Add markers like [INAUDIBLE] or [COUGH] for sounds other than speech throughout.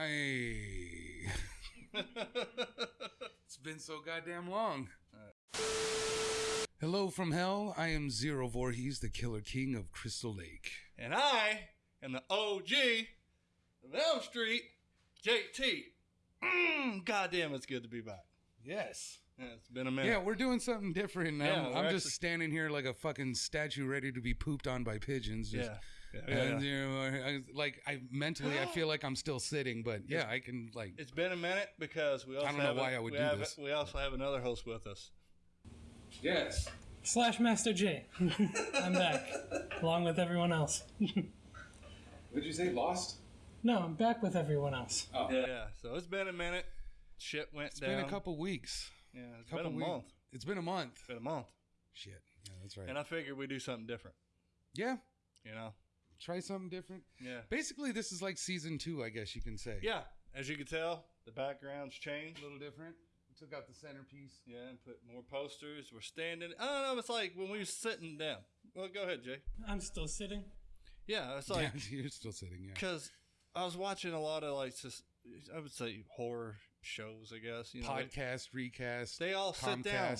Hey. [LAUGHS] it's been so goddamn long. Hello from hell. I am Zero Voorhees, the Killer King of Crystal Lake. And I am the OG of Elm Street, JT. Mm, God damn, it's good to be back. Yes. Yeah, it's been a minute. Yeah, we're doing something different. Yeah, I'm, I'm just standing here like a fucking statue ready to be pooped on by pigeons. Just, yeah. Yeah, yeah, you know, I, like I mentally, I feel like I'm still sitting, but yeah, I can like. It's been a minute because we also I don't know have why I would do have- this. We also have another host with us. Yes. Slash Master J. [LAUGHS] I'm back, along with everyone else. [LAUGHS] Did you say lost? No, I'm back with everyone else. Oh. Yeah. yeah. So it's been a minute. Shit went It's down. It's been a couple weeks. Yeah, it's Couple been a weeks. month. It's been a month. It's been a month. Shit. Yeah, that's right. And I figured we'd do something different. yeah. You know? Try something different. Yeah. Basically, this is like season two, I guess you can say. Yeah. As you can tell, the background's changed. A little different. We took out the centerpiece. Yeah, and put more posters. We're standing. I don't know. It's like when we were sitting down. Well, go ahead, Jay. I'm still sitting. Yeah, it's like yeah, [LAUGHS] you're still sitting. Yeah. because I was watching a lot of like just I would say horror shows. I guess you know they- Podcast, recast. They all sit down.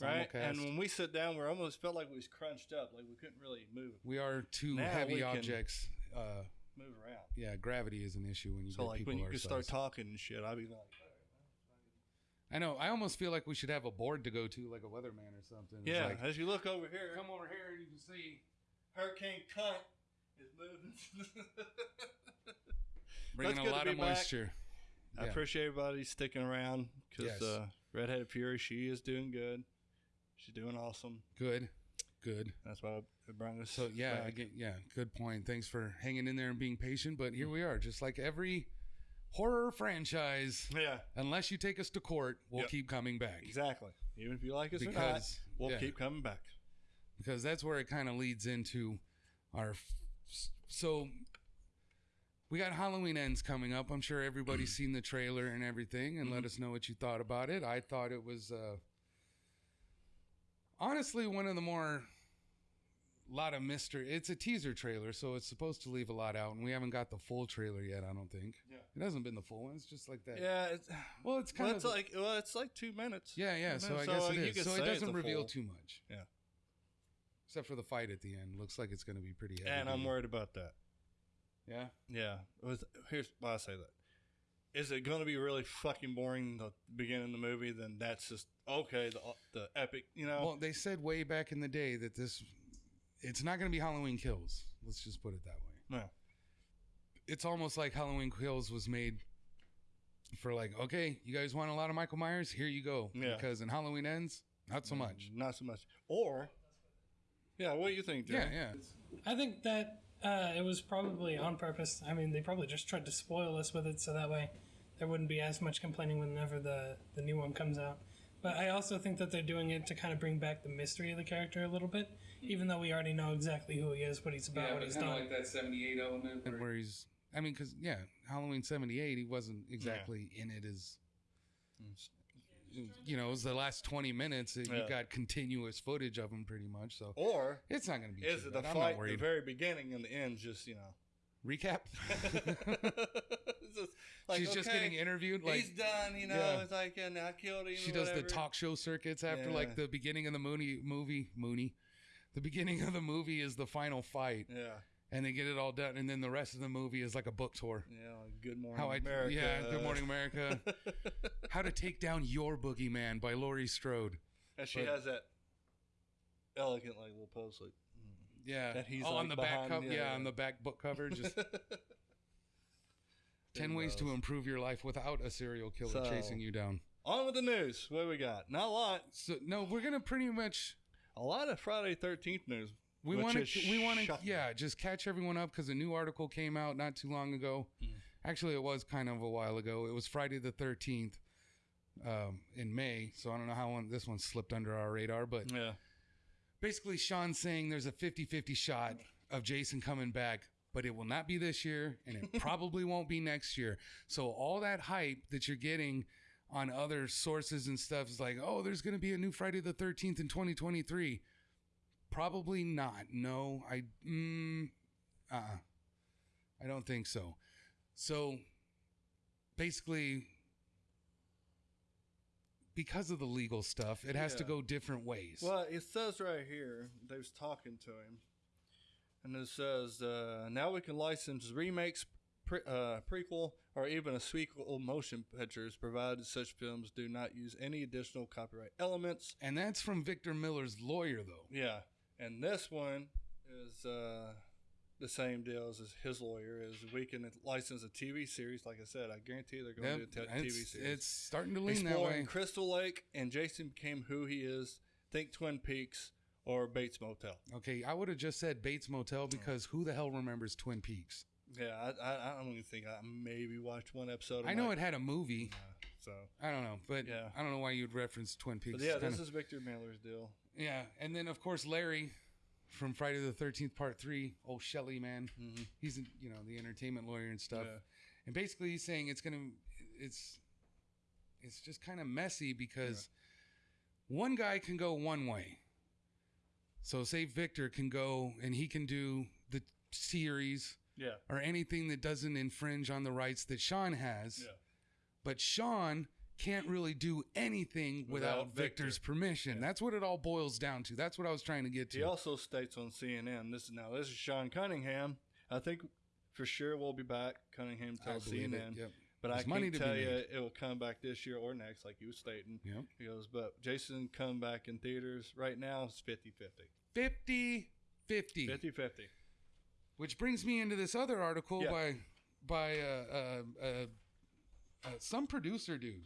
Right. And when we sit down, we almost felt like we was crunched up, like we couldn't really move we are two Now heavy objects. Uh, move around. yeah, gravity is an issue when you So like when you start talking and shit, I'd be like, I know. I almost feel like we should have a board to go to, like a weatherman or something. Yeah. like, as you look over here, come over here and you can see Hurricane Cunt is moving. [LAUGHS] bringing That's a good to lot of back. moisture. I Yeah. appreciate everybody sticking around because Yes. uh, Redheaded Fury, she is doing good. She's doing awesome. Good, good. That's why it brought us. So yeah, back. again, yeah, good point. Thanks for hanging in there and being patient. But here we are, just like every horror franchise. yeah, Unless you take us to court, we'll Yep. keep coming back exactly. Even if you like us Because- or not, we'll yeah. keep coming back. because that's where it kind of leads into our. So we got Halloween ends coming up. I'm sure everybody's seen the trailer and everything, and Mm-hmm. let us know what you thought about it. I thought it was uh, honestly one of the more lot of mystery. It's a teaser trailer, so it's supposed to leave a lot out, and we haven't got the full trailer yet. I don't think. Yeah. It hasn't been the full one. It's just like that. Yeah, it's, Well, it's kind well, of it's like well, it's like two minutes. yeah, yeah. So know, I guess it you So it doesn't reveal full- too much, Yeah, except for the fight at the end. Looks like it's going to be pretty heavy. and I'm worried about that. Yeah. Yeah, it was, here's why I say that. Is it going to be really fucking boring the beginning of the movie? Then that's just okay. The the epic, you know. Well, they said way back in the day that this, it's not going to be Halloween Kills. Let's just put it that way. no. It's almost like Halloween Kills was made for like, okay, you guys want a lot of Michael Myers? Here you go. Yeah. Because in Halloween Ends, not so much. Not so much. Or, yeah, what do you think, Jay? Yeah, yeah. I think that uh, it was probably on purpose. I mean, they probably just tried to spoil us with it so that way there wouldn't be as much complaining whenever the, the new one comes out. But I also think that they're doing it to kind of bring back the mystery of the character a little bit, even though we already know exactly who he is, what he's about, what he's done. Like that 78 element. Where he's, I mean, because, yeah, Halloween 78, he wasn't exactly in it as, mm. you know, it was the last 20 minutes. that Yeah. You got continuous footage of him pretty much. So Or it's not going to be is too it the fight the very beginning and the end? Just you know, Recap. [LAUGHS] Just like, She's just okay, getting interviewed. Like he's done. You know, Yeah. it's like and I killed him. she does the talk show circuits after Yeah. like the beginning of the Mooney movie. Mooney. The beginning of the movie is the final fight, Yeah, and they get it all done, and then the rest of the movie is like a book tour. yeah. like, Good morning, How I America. yeah, Good Morning America. [LAUGHS] How to take down your boogeyman by Laurie Strode. And she But- has that elegant like little pose like Yeah. That he's, oh, on like, the back cover. yeah, Yeah, yeah. on the back book cover. Just [LAUGHS] ten ways to improve your life without a serial killer So- chasing you down. on with the news. What do we got? Not a lot. So no, we're gonna pretty much A lot of Friday Thirteenth news. We want to. We want to. Yeah, just catch everyone up because a new article came out not too long ago. Mm. Actually, it was kind of a while ago. It was Friday the thirteenth um, in May. So I don't know how one, this one slipped under our radar, but Yeah. Basically, Sean's saying there's a 50-50 shot of Jason coming back. But it will not be this year, and it [LAUGHS] probably won't be next year. So all that hype that you're getting on other sources and stuff is like, oh, there's going to be a new Friday the 13th in 2023 Probably not. No, I. Mm, uh. I don't think so. So, basically, because of the legal stuff, it has to go different ways. Well, it says right here they was talking to him, and it says uh, now we can license remakes, pre- uh, prequel, or even a sequel motion pictures, provided such films do not use any additional copyright elements. and that's from Victor Miller's lawyer, though. Yeah, and this one is uh, the same deal as his lawyer. Is we can license a TV series. Like I said, I guarantee they're going Yep, to do a TV series. it's starting to lean that exploring way. Crystal Lake and Jason became who he is. Think Twin Peaks or Bates Motel. Okay, I would have just said Bates Motel because who the hell remembers Twin Peaks? Yeah, I, I, I don't even think I maybe watched one episode. I know it had a movie. So, I don't know, but Yeah. I don't know why you'd reference Twin Peaks. but yeah, this is Victor Miller's deal. yeah, and then of course Larry from Friday the Thirteenth Part Three. Oh, Shelley, man, Mhm. he's you know the entertainment lawyer and stuff. Yeah. And basically, he's saying it's gonna, it's, it's just kind of messy because one guy can go one way. So say Victor can go and he can do the series Yeah, or anything that doesn't infringe on the rights that Sean has. yeah, But Sean can't really do anything without, Without Victor. Victor's permission. That's what it all boils down to. That's what I was trying to get to. He also states on CNN. This is now this is Sean Cunningham. I think for sure we'll be back. Cunningham I tells believe it. CNN. Yep. But I There's can money to tell you made. it will come back this year or next, like you was stating. Yep. He goes, but Jason come back in theaters right now. It's 50 50. 50 50. 50 50. Which brings me into this other article Yeah. by by uh, uh, uh, uh, some producer dude.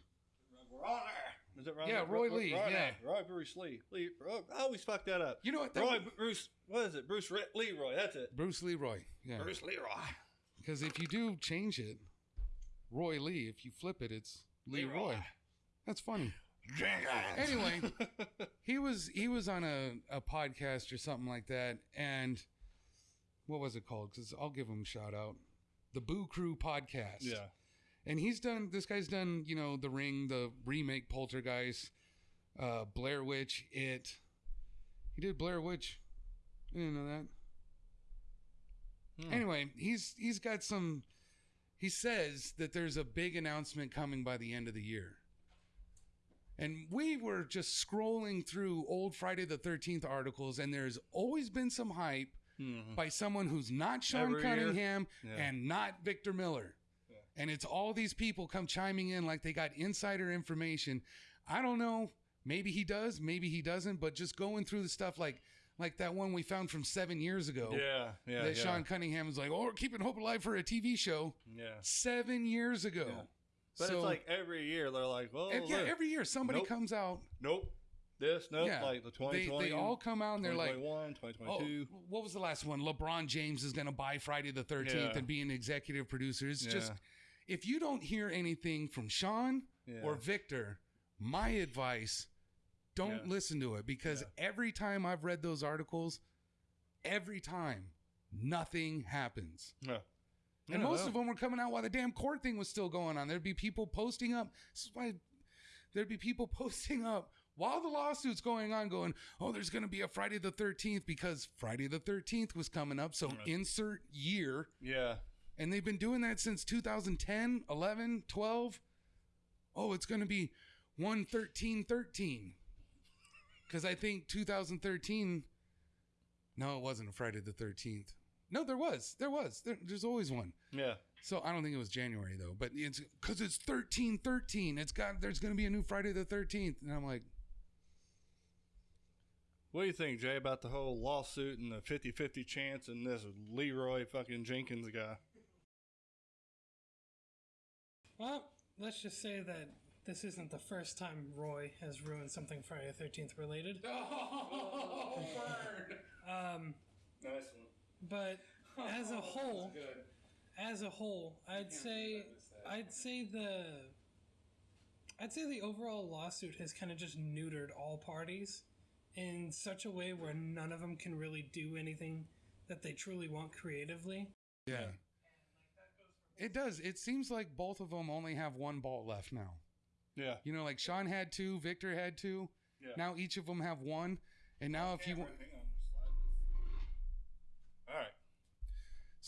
Is it Ron? Yeah, Roy Lee, Roy, yeah. Roy Bruce Lee. Lee Roy, I always fuck that up. You know what? that- Roy Bruce. What is it? Bruce Re- Leroy. That's it. Bruce Leroy. Yeah. Bruce Leroy. Because if you do change it, Roy Lee, if you flip it, it's Leroy. Leroy. That's funny. Jenkins. Anyway, [LAUGHS] he was he was on a, a podcast or something like that, and what was it called? Because I'll give him a shout out, the Boo Crew podcast. yeah. And he's done. This guy's done. You know, The Ring, the remake, Poltergeist, uh, Blair Witch, It. He did Blair Witch. I didn't know that. Hmm. Anyway, he's he's got some. He says that there's a big announcement coming by the end of the year. And we were just scrolling through old Friday the 13th articles, and there's always been some hype Mhm. by someone who's not Sean Every. Cunningham Yeah. and not Victor Miller. And it's all these people come chiming in like they got insider information. I don't know. Maybe he does, maybe he doesn't, but just going through the stuff like like that one we found from seven years ago Yeah. Yeah. that yeah. Sean Cunningham was like, "Oh, we're keeping hope alive for a TV show." Yeah. Seven years ago. Yeah. But So- it's like every year they're like, well, yeah, look, every year somebody Nope. comes out. nope, this, nope, Yeah. like the They, 2020, they all come out and they're like, 2021, "Oh, 2022. what was the last one? LeBron James is going to buy Friday the 13th Yeah. and be an executive producer." It's just. If you don't hear anything from Sean Yeah. or Victor, my advice, don't Yeah. listen to it because Yeah. every time I've read those articles, every time nothing happens. Yeah. And most no. of them were coming out while the damn court thing was still going on. There'd be people posting up. This is why there'd be people [LAUGHS] posting up while the lawsuit's going on, going, "Oh, there's going to be a Friday the 13th because Friday the 13th was coming up." So Right. insert year, Yeah. And they've been doing that since 2010, 11, 12. Oh, it's going to be 113 13 because I think 2013. No, it wasn't a Friday the 13th. No, there was. There was. There, there's always one. Yeah. So I don't think it was January though, but it's because it's thirteen thirteen. It's got there's going to be a new Friday the thirteenth, and I'm like, What do you think, Jay, about the whole lawsuit and the 50 50 chance and this Leroy fucking Jenkins guy? Well, let's just say that this isn't the first time Roy has ruined something Friday the 13th related. [LAUGHS] oh, Um, Nice one. but as a [LAUGHS] whole, as a whole, I'd say I'd say the I'd say the overall lawsuit has kind of just neutered all parties in such a way where none of them can really do anything that they truly want creatively. yeah. It does. It seems like both of them only have one ball left now. Yeah. You know, like Sean had two, Victor had two. Yeah. Now each of them have one, and now if you want,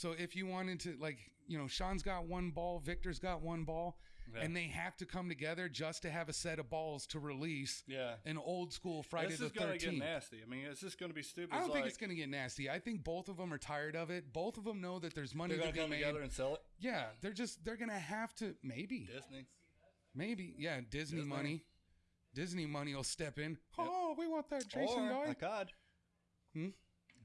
So if you wanted to, like, you know, Sean's got one ball, Victor's got one ball, Yeah. and they have to come together just to have a set of balls to release Yeah. an old school Friday this the is gonna get nasty. I mean, it's just gonna be stupid. I don't It's think like, it's going to get nasty. I think both of them are tired of it. Both of them know that there's money They're to be come made. together and sell it. Yeah, they're just they're going to have to maybe. Disney. Maybe. Yeah, Disney, Disney. money. Disney money will step in. Oh, we want that Jason or guy. Akkad. Hmm?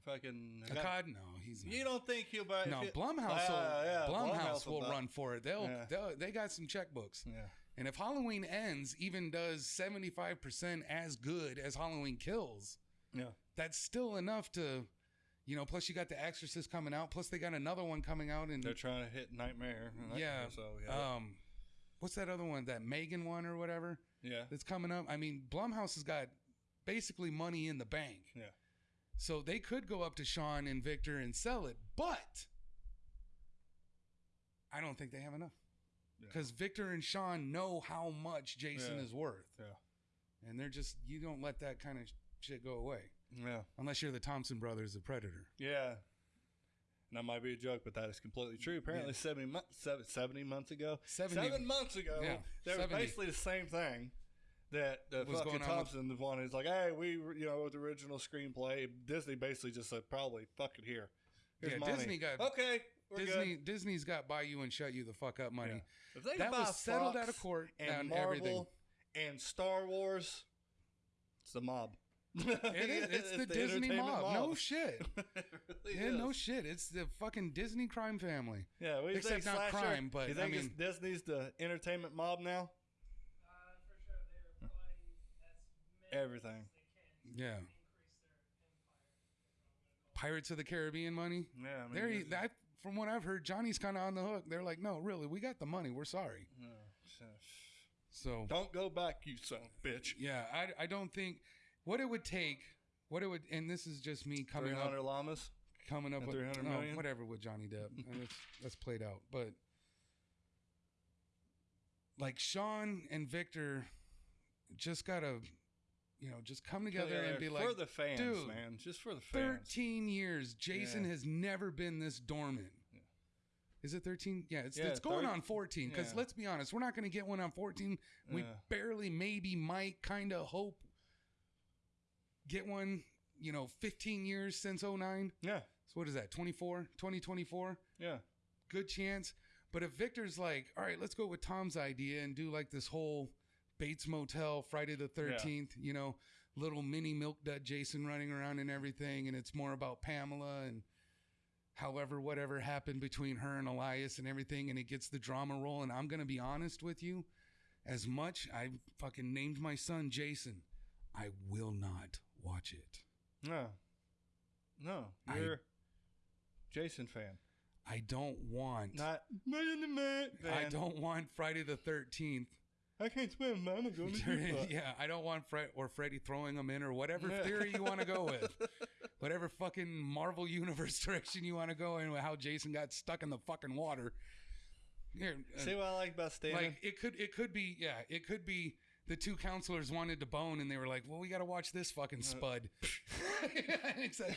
Fucking Akkad? No, he's not. You don't think he'll buy? no, Blumhouse, will, Ah, yeah, Blumhouse will buy- run for it. They'll, Yeah. they'll they got some checkbooks. Yeah. And if Halloween ends even does 75% as good as Halloween kills, Yeah. that's still enough to you know, plus you got The Exorcist coming out, plus they got another one coming out and They're trying to hit Nightmare. yeah. So yeah. Um what's that other one? That Megan one or whatever yeah. that's coming up? I mean, Blumhouse has got basically money in the bank. Yeah. So they could go up to Sean and Victor and sell it, but I don't think they have enough. Yeah. Because Victor and Sean know how much Jason Yeah. is worth. Yeah. And they're just, you don't let that kind of shit go away. Yeah. Unless you're the Thompson brothers, the Predator. Yeah. And that might be a joke, but that is completely true. Apparently, 70, mo- seven- 70 months ago, 70 seven months ago, Yeah, they were basically the same thing. That the Was fucking with- Thompson, the one who's like, hey, we, you know, with the original screenplay, Disney basically just said, probably, fuck it here. Here's Yeah, money. Disney got- okay. Disney good. Disney's got buy you and shut you the fuck up money. If they That was settled Fox out of court and Marvel everything. and Star Wars, it's the mob. It is. [LAUGHS] It's the, Disney entertainment mob. No shit. [LAUGHS] Really Yeah, no shit. It's the fucking Disney crime family. Yeah, we Except not slasher- crime, but, you think I it's mean- Disney's the entertainment mob now? Uh, for sure, they're buying as many Everything. as they can Yeah. to increase their empire. Pirates of the Caribbean money. Yeah, I mean, There, from what I've heard, Johnny's kind of on the hook. They're like, no, really, we got the money. We're sorry. Yeah, so- Don't go back, you son of a bitch. yeah, I, I don't think what it would take, what it would, and this is just me coming Three up, hundred llamas. coming up with 300 no, million? whatever with Johnny Depp. And [LAUGHS] that's, that's played out, but like Sean and Victor just gotta, you know, just come together and be like, for the fans, dude, man, just for the fans. 13 years. Jason Yeah. has never been this dormant. Yeah. Is it 13? Yeah, it's, Yeah, it's going thir- on 14. Because let's be honest, we're not going to get one on 14. We barely, maybe, might kind of hope get one, you know, 15 years since 09. Yeah, So what is that, 24? 2024? yeah, Good chance. But if Victor's like, all right, let's go with Tom's idea and do like this whole Bates Motel, Friday the 13th, you know, little mini milk dud Jason running around and everything. And it's more about Pamela and however, whatever happened between her and Elias and everything. And it gets the drama roll. And I'm going to be honest with you, as much I fucking named my son Jason, I will not watch it. no, no. You're Jason fan, I don't want. not man the man. I don't want Friday the 13th I can't swim, man. I'm going to yeah, I don't want Fred or Freddy throwing them in or whatever theory you want to go with. [LAUGHS] whatever fucking Marvel universe [LAUGHS] direction you want to go in with how Jason got stuck in the fucking water. Here, uh, See what I like about Stan? like it could it could be yeah, it could be the two counselors wanted to bone and they were like, "Well, we got to watch this fucking spud." [LAUGHS] It's like,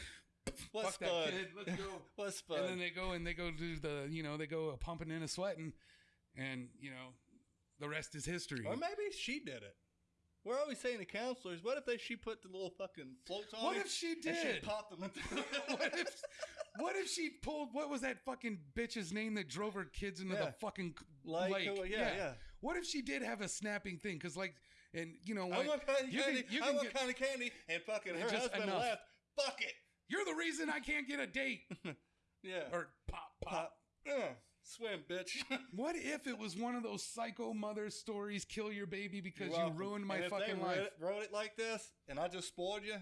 What's fuck that Spud? kid, let's go. What's Spud? and then they go and they go do the, you know, they go pumping in a sweating and, you know, the rest is history. or maybe she did it. We're always saying to counselors, what if they she put the little fucking floats on? What if she and did? popped them. into- [LAUGHS] [LAUGHS] what if what if she pulled what was that fucking bitch's name that drove her kids into Yeah. the fucking Like, lake? uh, yeah, yeah. What if she did have a snapping thing? Because like, and you know I what? want kind of you candy. I want get, kind of candy. And fucking her Just husband enough. left. Fuck it. you're the reason I can't get a date. [LAUGHS] Yeah. or pop pop. pop. Uh, swim, bitch. [LAUGHS] What if it was one of those psycho mother stories? Kill your baby because you ruined my And fucking life. Wrote it, wrote it like this, and I just spoiled you.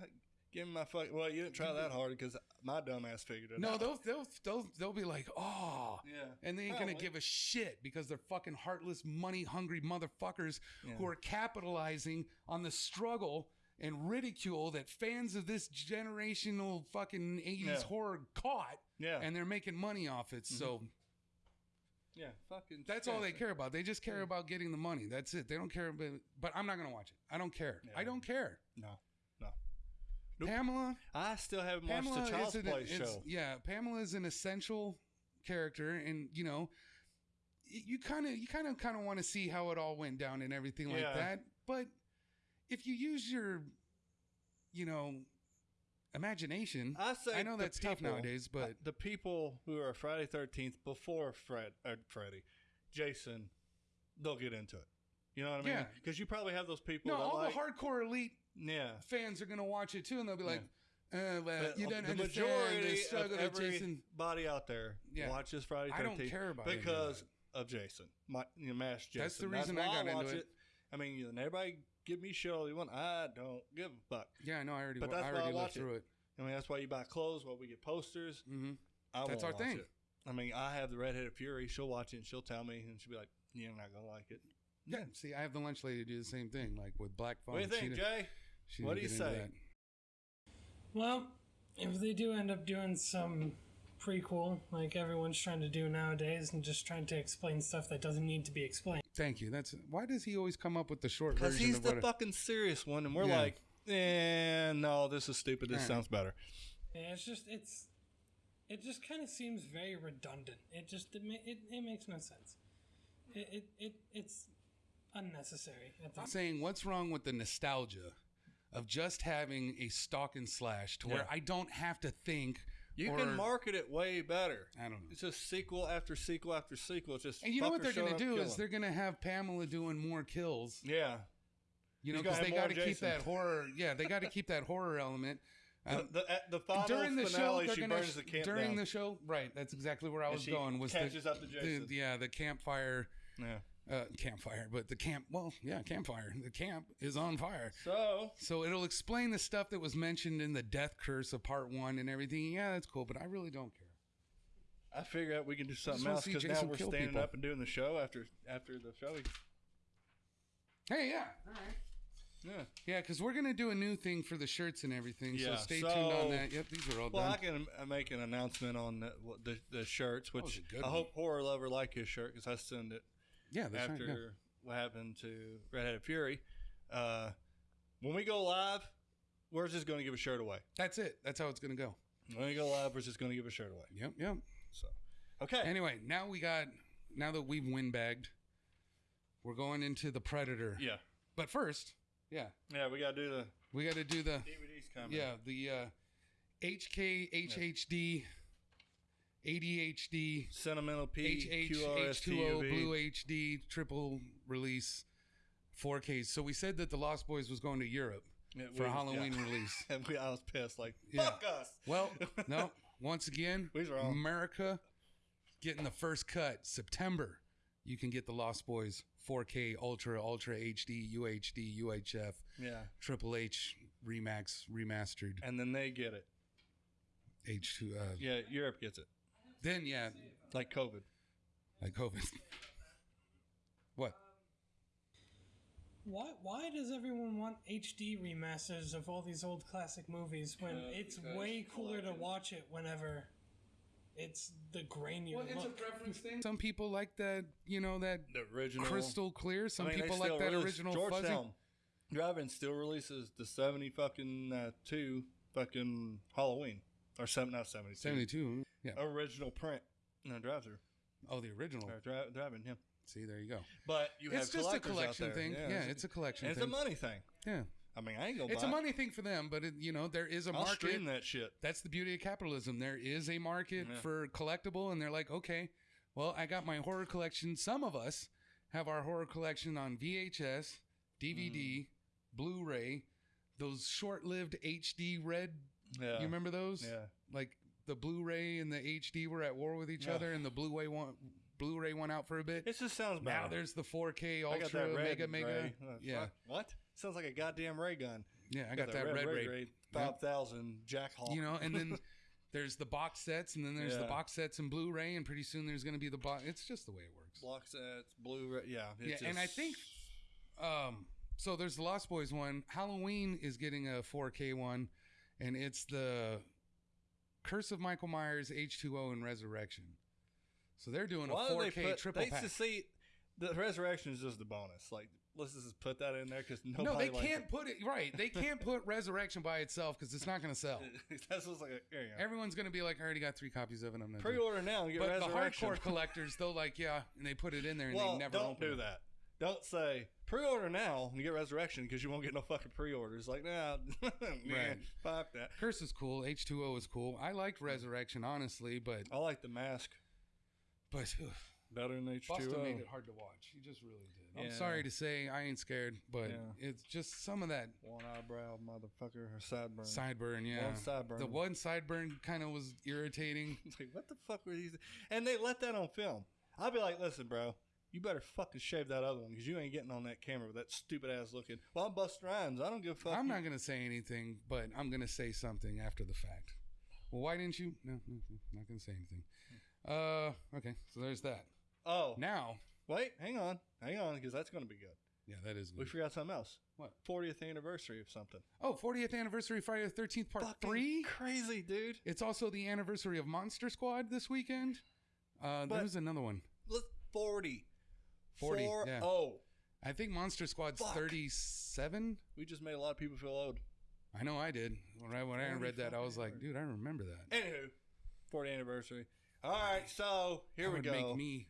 Give me my fuck. Well, you didn't try that hard because my dumbass figured it No, out. they'll they'll they'll they'll be like, oh, Yeah. and they ain't gonna give a shit because they're fucking heartless, money hungry motherfuckers Yeah. who are capitalizing on the struggle and ridicule that fans of this generational fucking eighties Yeah. horror caught, Yeah. Mm-hmm. and they're making money off it. So yeah. Fucking. that's all they care about. They just care about getting the money. That's it. They don't care about. But I'm not gonna watch it. I don't care. I don't care. No. No. Nope. Pamela. I still haven't watched the Child's is an, Play it's- show. Yeah, Pamela is an essential character, and you know, y- you kind of you kind of kind of want to see how it all went down and everything like Yeah. that. But if you use your, you know, imagination, I say I know that's tough nowadays, but the people who are Friday Thirteenth before Fred, uh, Freddy, Jason, they'll get into it. You know what I mean? Yeah. Because you probably have those people. no, all like, the hardcore elite Yeah. fans are gonna watch it too, and they'll be like, uh, well, But you don't the understand majority the struggle of Jason. everybody out there Yeah. watches Friday 13th I don't care about because of Jason, my you know, Mash Jason. That's the reason I why got into watch it. I mean, you know, everybody give me shit all they want. I don't give a fuck. Yeah, I know. I already, But that's I why I already watch looked it. through it. I mean, that's why you buy clothes. Why we get posters. hmm I That's won't our watch thing. It. I mean, I have the redheaded fury. She'll watch it and she'll tell me, and she'll be like, "You're not gonna like it." Yeah. See, I have the lunch lady do the same thing, like with Black Phone. What do you think, didn't- Jay? she What didn't do you get say? Well, if they do end up doing some prequel, like everyone's trying to do nowadays, and just trying to explain stuff that doesn't need to be explained, Thank you. That's why does he always come up with the short version? Because he's of the what? fucking serious one, and we're Yeah. like, "Eh, no, this is stupid. This Yeah. sounds better." yeah, it's just it's it just kind of seems very redundant. It just it, it, it makes no sense. It, it, it it's unnecessary. At the I'm saying what's wrong with the nostalgia of just having a stalk and slash to where I don't have to think. You or- can market it way better. I don't know. It's just sequel after sequel after sequel. It's just And you know what they're going to do is they're going to have Pamela doing more kills. yeah. You know, because they got to keep that horror. Yeah, they got to keep that horror element. Um, the, the, the final during the show, finale, they're she gonna burns the camp during down. the show. Right, that's exactly where I was going. Was catches the, up to the Jason. yeah the campfire yeah. Uh, campfire, but the camp well yeah campfire. The camp is on fire. So So it'll explain the stuff that was mentioned in the death curse of part one and everything. Yeah, that's cool, but I really don't care. I figure out we can do something else because now we're standing people. up and doing the show after after the show. Hey, yeah, all right. Yeah. Yeah, because we're gonna do a new thing for the shirts and everything. so Yeah, stay tuned on that. Yep, these are all Well, done. I can uh, make an announcement on the the, the shirts, which I one. hope horror lover like his shirt because I send it yeah, that's after right. Yeah. what happened to Redheaded Fury. Uh, when we go live, we're just going to give a shirt away. That's it. That's how it's gonna go. When we go live, we're just going to give a shirt away. Yep, yep. So, okay. Anyway, now we got now that we've windbagged, we're going into the Predator. yeah, But first, yeah, yeah, we got to do the we got to do the DVDs coming. yeah the uh, HK HHD ADHD Sentimental P HH Q R S T U H2O Blue HD triple release 4K. So we said that the Lost Boys was going to Europe Yeah, for we- a Halloween yeah. release. [LAUGHS] And we, I was pissed, like Yeah. fuck us. Well, [LAUGHS] no. Once again, We was wrong. America getting the first cut. September, you can get the Lost Boys 4K Ultra Ultra HD UHD UHF Yeah, Triple H Remax remastered and then they get it. H2. Uh, Yeah, Europe gets it, Then yeah, like COVID. like COVID. [LAUGHS] what? Why why does everyone want HD remasters of all these old classic movies when it's way cooler to watch it whenever it's the grainier Well, it's a look? preference thing. Some people like that, you know, that The original crystal clear. Some I mean, they people like still that release- original fuzzy. Georgetown Driving still releases the seventy fucking uh, two fucking Halloween or seven not seventy two 72. Yeah. original print. No, drive through Oh, the original. or dri- driving him. See, there you go. But you have It's just a collectors out collection there. thing. Yeah, it's a collection it's thing. a money thing. Yeah. I mean, I ain't gonna. It's buy a it. money thing for them, but it, you know there is a I'll market. stream that shit. That's the beauty of capitalism. There is a market Yeah. for collectible, and they're like, okay, well, I got my horror collection. Some of us have our horror collection on VHS, DVD, Mm. Blu-ray, those short-lived HD red. Yeah, You remember those? Yeah, Like the Blu-ray and the HD were at war with each Yeah. other, and the Blu-ray one, Blu-ray went out for a bit. it just sounds bad. Now there's the 4K I got Ultra red Mega Mega. ray. Yeah. What? Sounds like a goddamn ray gun. yeah, I got, that, red, ray. Five thousand Jack Hawk. you know and then [LAUGHS] there's the box sets and then there's the box sets and blu-ray and pretty soon there's going to be the box it's just the way it works Box sets, Blu-ray. Yeah, yeah it's and i think um so there's the lost boys one halloween is getting a 4k one and it's the curse of michael myers h2o and resurrection so they're doing Why a 4k they put? triple they pack to see the resurrection is just the bonus. Like let's just put that in there because nobody. No, they can't put it right. They can't put [LAUGHS] Resurrection by itself because it's not going to sell. [LAUGHS] That's what's like. Here you go. Everyone's going to be like, I already got three copies of it. I'm doing it." Pre-order now and get But the hardcore collectors, they'll like, yeah, and they put it in there and well, they never don't open do it. that. Don't say pre-order now and get Resurrection because you won't get no fucking pre-orders. Like, nah, [LAUGHS] man, Right. fuck that. Curse is cool. H2O is cool. I liked Resurrection, honestly, but I like the mask but ugh, better than H two Boston made it hard to watch. He just really did. I'm sorry to say, I ain't scared, but Yeah. it's just some of that One eyebrow, motherfucker, or sideburn. sideburn. Yeah, One sideburn. the one sideburn kind of was irritating. [LAUGHS] It's like, what the fuck were these? And they let that on film. I'll be like, listen, bro, you better fucking shave that other one because you ain't getting on that camera with that stupid ass looking. Well, I'm Busta Rhymes. I don't give a fuck. I'm not gonna say anything, but I'm gonna say something after the fact. Well, why didn't you? No, no, no not gonna say anything. Uh, okay, so there's that. Oh, Now, wait, hang on, hang on, because that's going to be good. yeah, that is good. We forgot something else. What? 40th anniversary of something. Oh, 40th anniversary Friday the 13th part Fucking three. Crazy, dude. It's also the anniversary of Monster Squad this weekend. Uh, But- there's another one. Look, 40. 40, Four- yeah. Oh, I think Monster Squad's Fuck. 37. we just made a lot of people feel old. I know I did. When I when I read that, I was like, dude, I remember that. Anywho, 40th anniversary. All right, so here That we would go. Make me,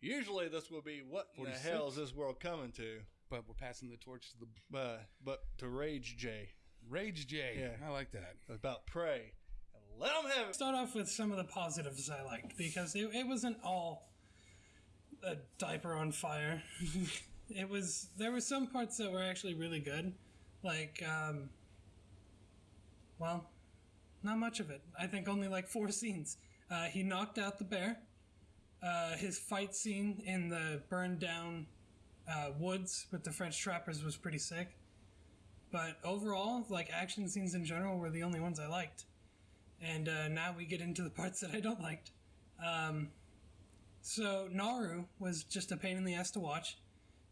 Usually this will be what in the hell is this world coming to? but we're passing the torch to the But but to Rage J Rage J. Yeah. I like that. about prey. And let them have it. Start off with some of the positives I liked because it, it wasn't all a diaper on fire. [LAUGHS] it was there were some parts that were actually really good, like um, well, not much of it. I think only like four [LAUGHS] scenes. Uh, he knocked out the bear. Uh, his fight scene in the burned down uh, woods with the French trappers was pretty sick. But overall, like action scenes in general were the only ones I liked. And uh, now we get into the parts that I don't liked. Um, so Naru was just a pain in the ass to watch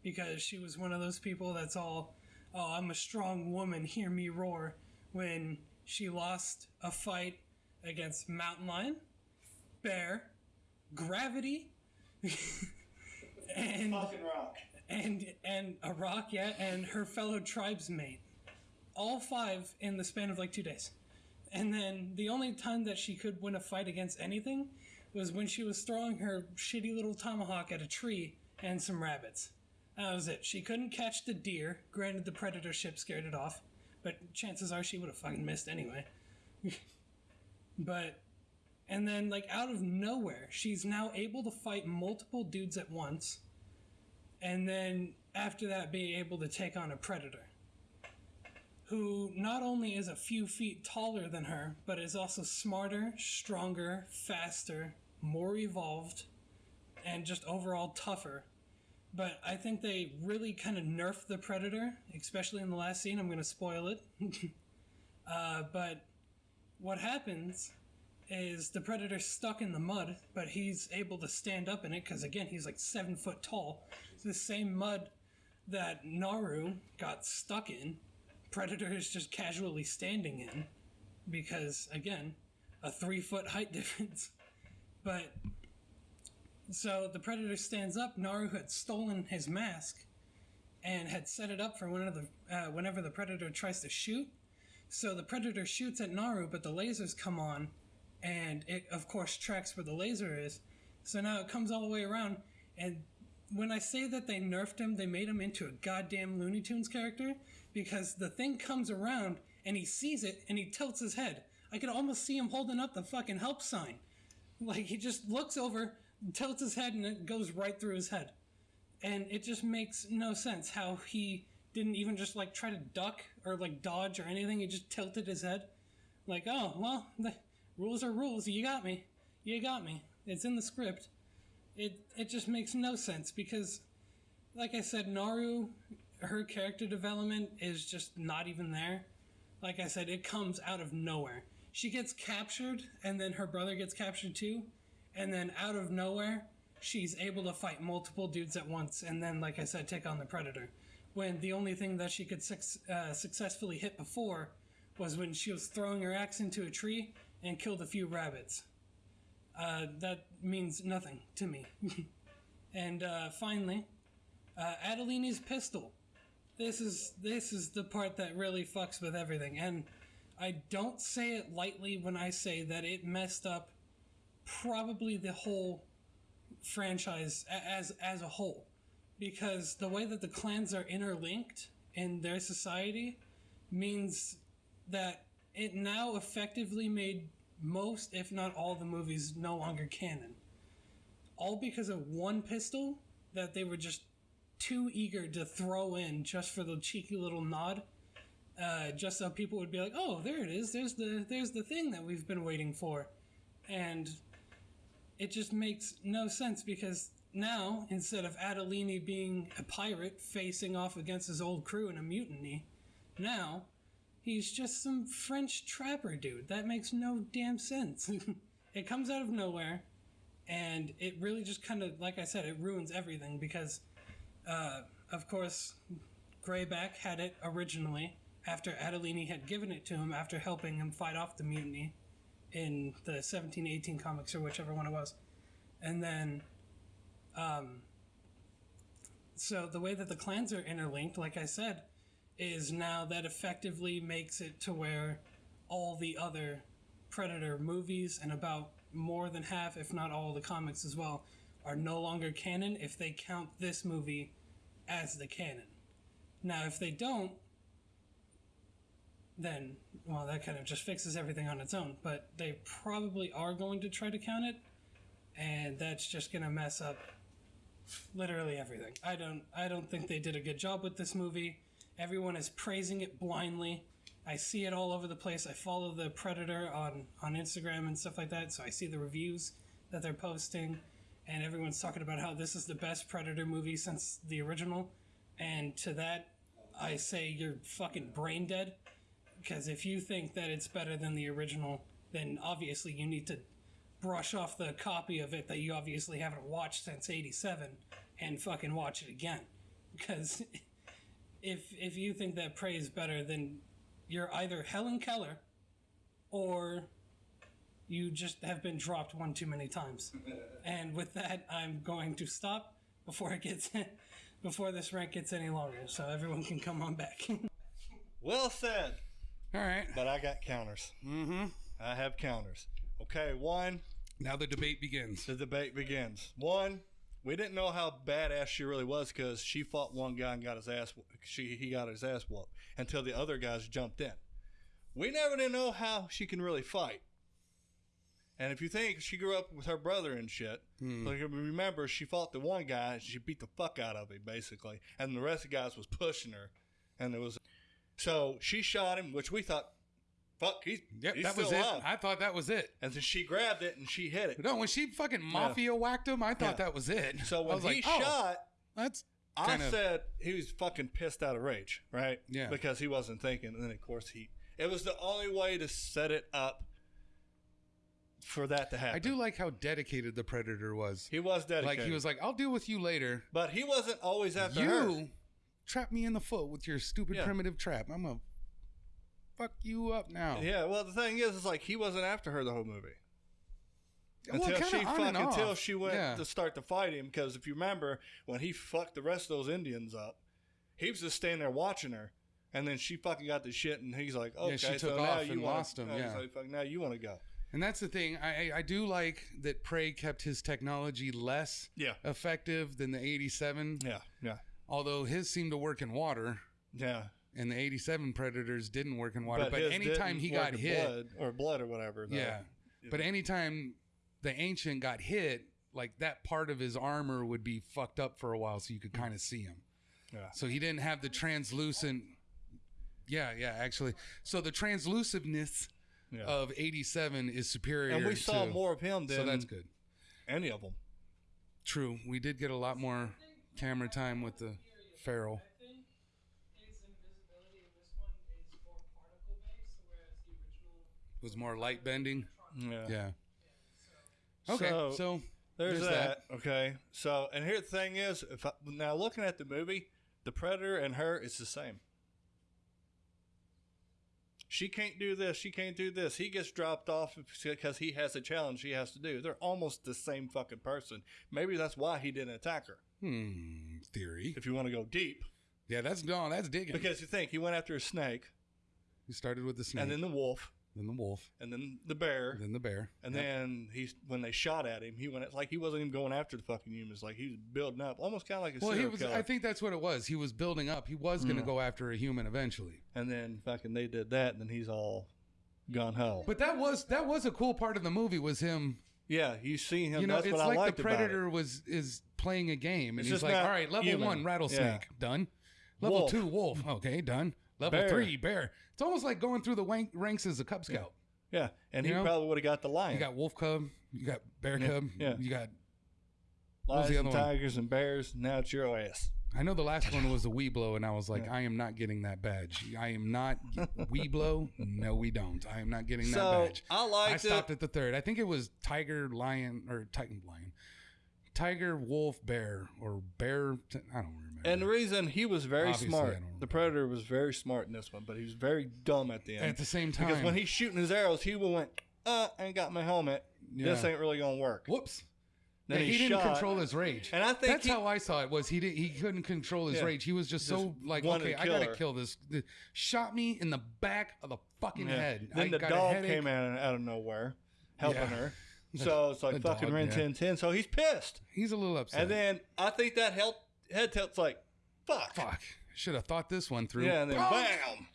because she was one of those people that's all, oh, I'm a strong woman, hear me roar. When she lost a fight against Mountain Lion, Bear, Gravity, [LAUGHS] and Fucking rock. and and a rock, yeah, and her fellow tribesmate, all five in the span of like two days. And then the only time that she could win a fight against anything was when she was throwing her shitty little tomahawk at a tree and some rabbits. That was it. She couldn't catch the deer. Granted, the predator ship scared it off, but chances are she would have fucking missed anyway. [LAUGHS] but and then like out of nowhere, she's now able to fight multiple dudes at once and then after that being able to take on a predator who not only is a few feet taller than her but is also smarter stronger faster more evolved and just overall tougher but i think they really kind of nerfed the predator especially in the last scene i'm going to spoil it [LAUGHS] uh, but what happens is the predator's stuck in the mud, but he's able to stand up in it because again he's like seven foot tall. It's the same mud that Naru got stuck in. Predator is just casually standing in because again, a three foot height [LAUGHS] difference. But so the predator stands up. Naru had stolen his mask and had set it up for of the uh, whenever the predator tries to shoot. So the predator shoots at Naru, but the lasers come on, and it of course tracks where the laser is. So now it comes all the way around, and when I say that they nerfed him, they made him into a goddamn Looney Tunes character because the thing comes around and he sees it and he tilts his head. I could almost see him holding up the fucking help sign. Like he just looks over, tilts his head, and it goes right through his head. And it just makes no sense how he didn't even just like try to duck or like dodge or anything. He just tilted his head. Like, oh, well, the rules are rules. You got me. You got me. It's in the script. It it just makes no sense because like I said, Naru her character development is just not even there. Like I said, it comes out of nowhere. She gets captured and then her brother gets captured too, and then out of nowhere, she's able to fight multiple dudes at once and then like I said take on the predator. When the only thing that she could suc uh, successfully hit before was when she was throwing her axe into a tree and killed a few rabbits. Uh, that means nothing to me. [LAUGHS] and uh, finally, Uh, Adolini's pistol. This is this is the part that really fucks with everything, and I don't say it lightly when I say that it messed up probably the whole franchise as as a whole, because the way that the clans are interlinked in their society means that it now effectively made most, if not all, the movies no longer canon. All because of one pistol that they were just too eager to throw in just for the cheeky little nod. Uh, just so people would be like, "Oh, there it is. There's the there's the thing that we've been waiting for," and it just makes no sense because now instead of Adolini being a pirate facing off against his old crew in a mutiny, now he's just some French trapper dude. That makes no damn sense. [LAUGHS] it comes out of nowhere, and it really just kind of, like I said, it ruins everything because, uh, of course, Greyback had it originally after Adolini had given it to him after helping him fight off the mutiny in the 1718 comics or whichever one it was. And then, um, so the way that the clans are interlinked, like I said, is now that effectively makes it to where all the other Predator movies and about more than half, if not all, the comics as well, are no longer canon if they count this movie as the canon. Now, if they don't, then, well, that kind of just fixes everything on its own. But they probably are going to try to count it, and that's just going to mess up literally everything. I don't, I don't think they did a good job with this movie. Everyone is praising it blindly. I see it all over the place. I follow the Predator on on Instagram and stuff like that, so I see the reviews that they're posting, and everyone's talking about how this is the best Predator movie since the original. And to that, I say you're fucking brain dead. Because if you think that it's better than the original, then obviously you need to brush off the copy of it that you obviously haven't watched since '87 and fucking watch it again. Because [LAUGHS] if if you think that Prey is better, then you're either Helen Keller or you just have been dropped one too many times. [LAUGHS] and with that, I'm going to stop before it gets [LAUGHS] before this rant gets any longer, so everyone can come on back. Well said. All right. But I got counters. Mm-hmm. I have counters. Okay, one, Now the debate begins. the debate begins. One, we didn't know how badass she really was because she fought one guy and got his ass. She he got his ass whooped until the other guys jumped in. We never did know how she can really fight. And if you think she grew up with her brother and shit, like remember she fought the one guy, and she beat the fuck out of him basically, and the rest of the guys was pushing her, and it was so she shot him, which we thought, fuck, he's Yep, he's that still was it. alive. I thought that was it. And then she grabbed it and she hit it. No, when she fucking mafia whacked him, I thought Yeah. that was it. So when was he like, oh, shot, that's I of said he was fucking pissed out of rage, right? Yeah. Because he wasn't thinking, and then of course he. It was the only way to set it up for that to happen. I do like how dedicated the predator was. He was dedicated. Like he was like, "I'll deal with you later." but he wasn't always after you her. Trap me in the foot with your stupid Yeah. primitive trap. I'm gonna fuck you up now. Yeah. Well, the thing is, is like he wasn't after her the whole movie. Well, Until she fuck, until she went Yeah. to start to fight him. Because if you remember, when he fucked the rest of those Indians up, he was just standing there watching her, and then she fucking got the shit, and he's like, "Okay, she so took now off you and wanna, lost him, oh, he's yeah. like, "Fuck, now you want to go." And that's the thing. I, I do like that Prey kept his technology less Yeah. effective than the 87. Yeah. Yeah. Although his seemed to work in water, Yeah. and the 87 Predators didn't work in water. But, his anytime he got hit, blood, or blood or whatever. though. yeah. But anytime the ancient got hit, like that part of his armor would be fucked up for a while, so you could kind of see him. Yeah. So he didn't have the translucent. Yeah, yeah, actually. So the transluciveness Yeah. of 87 is superior. and we saw to- more of him than So that's good. any of them. True. We did get a lot more camera time with the feral. I think its invisibility in this one is more particle based, whereas the original It was more light bending. Yeah. Yeah. Okay. So- So, There's, There's that. Okay. So, and here the thing is, if I, now looking at the movie, the predator and her, it's the same. She can't do this. She can't do this. He gets dropped off because he has a challenge he has to do. They're almost the same fucking person. Maybe that's why he didn't attack her. Hmm. Theory. If you want to go deep, Yeah, that's no, that's digging. because you think he went after a snake, he started with the snake, and then the wolf, then the wolf, and then the bear, then the bear, and Yep. then he's when they shot at him, he went it's like he wasn't even going after the fucking humans. Like he was building up, almost kind of like a well, he serial was. killer. I think that's what it was. He was building up. He was going to Mm. go after a human eventually. and then fucking they did that, and then he's all gone hell. But that was that was a cool part of the movie was him. Yeah, you see him. you know, that's it's what I like the predator was is playing a game, and It's he's like, "All right, level human. one, rattlesnake, done. Level Wolf. two, wolf, okay, done. Level Bear. three, bear. It's almost like going through the wank, ranks as a Cub Scout. Yeah, and You he know? probably would have got the lion. You got wolf cub, you got bear Yeah, cub, yeah. you got. Lions and other one? tigers and bears. Now it's your ass. I know the last one was a Weeblo, and I was like, I am not getting that badge. I am not [LAUGHS] Weeblo. No, we don't. I am not getting that badge. I I liked stopped it. at the third. I think it was tiger, lion, or Titan, lion, tiger, wolf, bear, or bear. I don't remember. And the reason he was very Obviously, smart, the predator was very smart in this one, but he was very dumb at the end. at the same time, because when he's shooting his arrows, he went, "Uh, I ain't got my helmet. This ain't really gonna work." whoops. Then Yeah, he, he, didn't shot, control his rage. and I think That's he, how I saw it. Was he did, he couldn't control his Yeah. rage. He was just, so like, okay, I gotta her. kill this. The- shot me in the back of the fucking yeah. head. Then I the dog came out out of nowhere, helping her. [LAUGHS] So it's like the fucking dog, Ren. 10 10. So he's pissed. He's a little upset. And then I think that helped. Head tilt's like, fuck. fuck, should have thought this one through. Yeah, and then bam.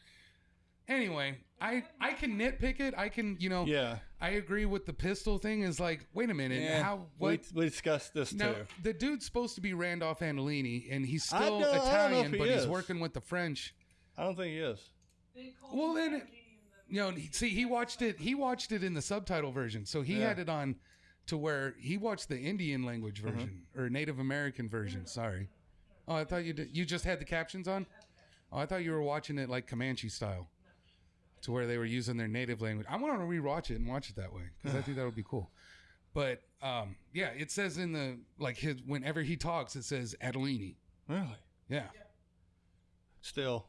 Anyway, I I can nitpick it. I can you know. Yeah. I agree with the pistol thing. Is like, wait a minute, Yeah. how we, what? we discussed this Now too. the dude's supposed to be Randolph Adolini, and he's still don't- I don't know Italian, he but he's working with the French. I don't think he is. Well, then, it, you know, see, he watched it. He watched it in the subtitle version, so he Yeah. had it on to where he watched the Indian language Mm-hmm. version or Native American version. Sorry. Oh, I thought you did. You just had the captions on. Oh, I thought you were watching it like Comanche style, to where they were using their native language. I want to rewatch it and watch it that way because I think that would be cool. But um, yeah, it says in the like his whenever he talks, it says Adolini. Really? Yeah. Still.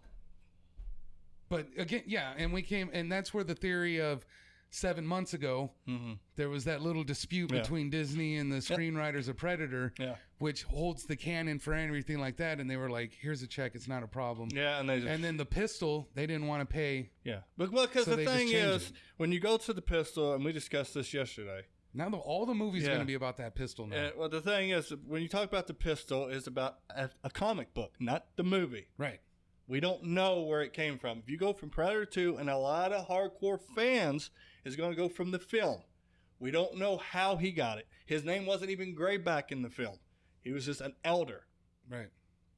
But again, yeah, and we came, and that's where the theory of seven months ago, Mm-hmm. there was that little dispute Yeah. between Disney and the screenwriters of Predator, Yeah. which holds the canon for everything like that. And they were like, "Here's a check; it's not a problem." Yeah, and they just, And then the pistol, they didn't want to pay. yeah, but well, because So the thing is, it. when you go to the pistol, and we discussed this yesterday. Now the, all the movies Yeah. going to be about that pistol now, And, well, the thing is, when you talk about the pistol, is about a, a comic book, not the movie. right? We don't know where it came from. If you go from Predator 2, and a lot of hardcore fans is going to go from the film. We don't know how he got it. His name wasn't even Grayback in the film. He was just an elder. Right.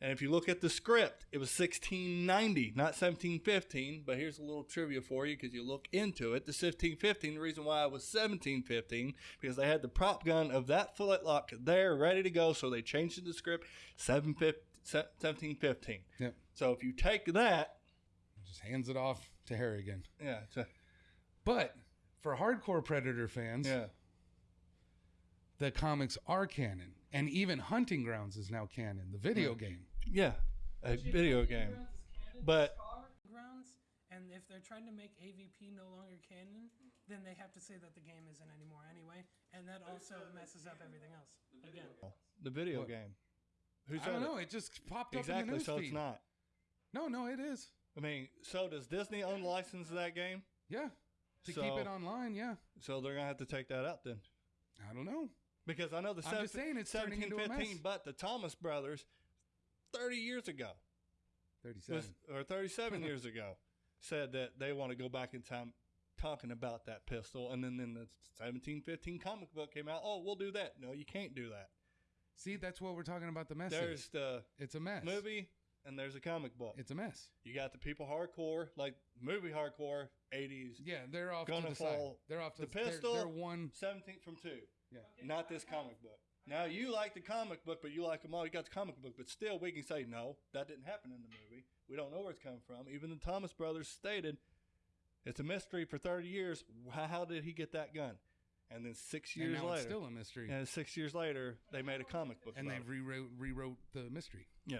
And if you look at the script, it was 1690, not 1715. But here's a little trivia for you because you look into it. The 1715, the reason why it was 1715, because they had the prop gun of that flintlock there ready to go. So they changed the script 715 1715. Yep. So if you take that, Just hands it off to Harrigan. yeah, a- But for hardcore Predator fans, yeah, the comics are canon, and even Hunting Grounds is now canon, the video game. yeah, a video game. But grounds, and if they're trying to make AVP no longer canon, then they have to say that the game isn't anymore anyway, and that also messes up everything else. Again, the video What? game. Who I said don't it? know. It just popped up in the Exactly. news So feed. it's not. No, no, it is. I mean, so does Disney own the license that game? Yeah. To So- keep it online, yeah. So they're gonna have to take that out then. I don't know. Because I know the I'm just saying it's turning into a 1715, mess. but the Thomas brothers, 30 years ago, was, 37. or 37 [LAUGHS] years ago, said that they want to go back in time talking about that pistol. And then, then the 1715 comic book came out. Oh, we'll do that. No, you can't do that. See, that's what we're talking about the mess. There's the It's a mess. movie and there's a comic book. It's a mess. you got the people hardcore, like movie hardcore, 80s, Yeah, they're off to Gonna the side. They're off to The they're- pistol- They're, one. 17th from two. Yeah. Not this comic book. Now you like the comic book, but you like them all. You got the comic book, but still, we can say no, that didn't happen in the movie. We don't know where it's coming from. Even the Thomas brothers stated it's a mystery for 30 years. How, how did he get that gun? And then six And years now later, it's still a mystery. and six years later, they made a comic book. and they it. rewrote rewrote the mystery. yeah.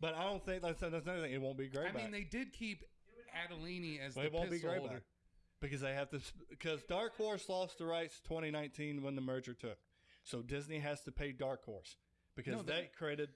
But I don't think that's, that's another thing. It won't be great. I mean, they did keep Adolini as Well, the it won't be pistol great holder. because they have to because Dark Horse lost the rights 2019 when the merger took. So Disney has to pay Dark Horse because No, they created.